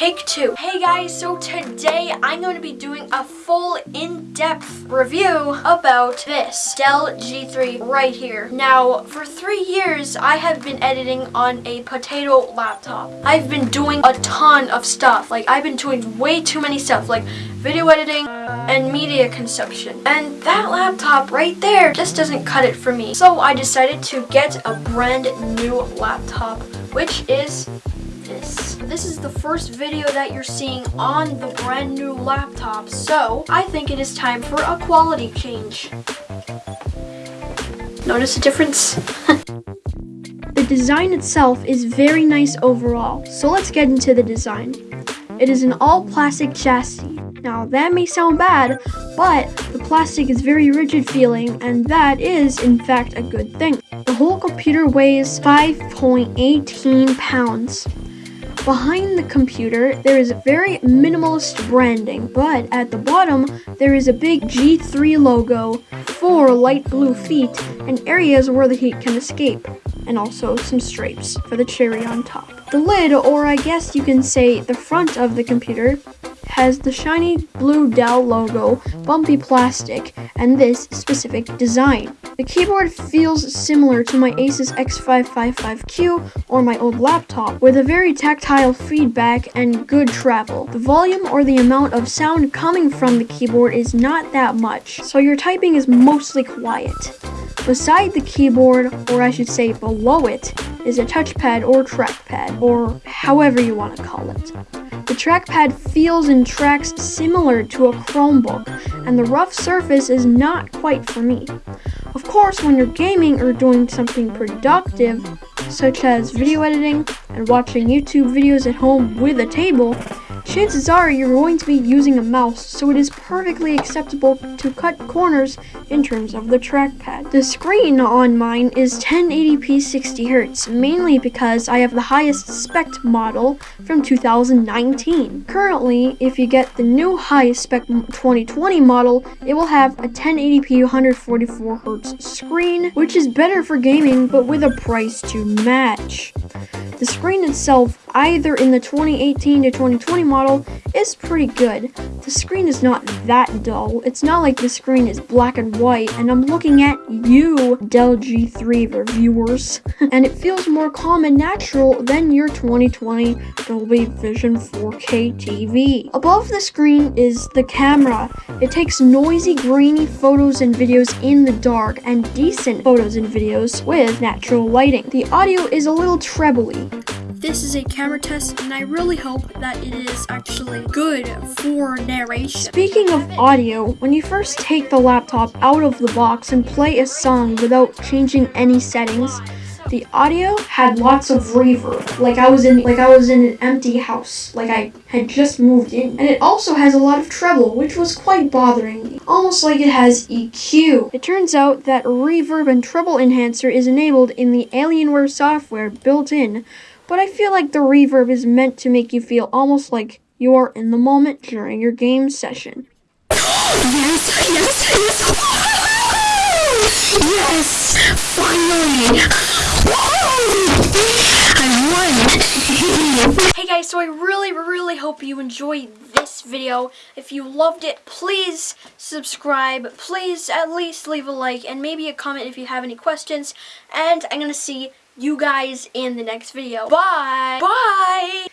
Take two. Hey guys, so today I'm going to be doing a full in-depth review about this Dell G3 right here. Now, for three years, I have been editing on a potato laptop. I've been doing a ton of stuff. Like, I've been doing way too many stuff, like video editing and media consumption. And that laptop right there just doesn't cut it for me. So I decided to get a brand new laptop, which is this. Is the first video that you're seeing on the brand new laptop, so I think it is time for a quality change. Notice the difference? the design itself is very nice overall, so let's get into the design. It is an all plastic chassis. Now that may sound bad, but the plastic is very rigid feeling and that is in fact a good thing. The whole computer weighs 5.18 pounds. Behind the computer, there is very minimalist branding, but at the bottom, there is a big G3 logo, four light blue feet, and areas where the heat can escape, and also some stripes for the cherry on top. The lid, or I guess you can say the front of the computer, has the shiny blue Dell logo, bumpy plastic, and this specific design. The keyboard feels similar to my Asus X555Q or my old laptop, with a very tactile feedback and good travel. The volume or the amount of sound coming from the keyboard is not that much, so your typing is mostly quiet. Beside the keyboard, or I should say below it, is a touchpad or trackpad, or however you want to call it. The trackpad feels and tracks similar to a Chromebook, and the rough surface is not quite for me. Of course, when you're gaming or doing something productive, such as video editing and watching YouTube videos at home with a table, chances are you're going to be using a mouse, so it is perfectly acceptable to cut corners in terms of the trackpad. The screen on mine is 1080p 60Hz, mainly because I have the highest spec model from 2019. Currently, if you get the new highest spec 2020 model, it will have a 1080p 144Hz screen, which is better for gaming, but with a price to match. The screen itself, either in the 2018 to 2020 model, is pretty good. The screen is not that dull. It's not like the screen is black and white, and I'm looking at you, Dell G3 reviewers. and it feels more calm and natural than your 2020 Dolby Vision 4K TV. Above the screen is the camera. It takes noisy, grainy photos and videos in the dark, and decent photos and videos with natural lighting. The audio is a little trebly, this is a camera test and I really hope that it is actually good for narration. Speaking of audio, when you first take the laptop out of the box and play a song without changing any settings, the audio had lots of reverb, like I was in like I was in an empty house, like I had just moved in. And it also has a lot of treble, which was quite bothering me, almost like it has EQ. It turns out that reverb and treble enhancer is enabled in the Alienware software built in, but I feel like the reverb is meant to make you feel almost like you are in the moment during your game session. Yes, yes, yes! Yes! Finally! I won! hey guys, so I really, really hope you enjoyed this video. If you loved it, please subscribe. Please at least leave a like and maybe a comment if you have any questions. And I'm going to see you guys in the next video. Bye! Bye!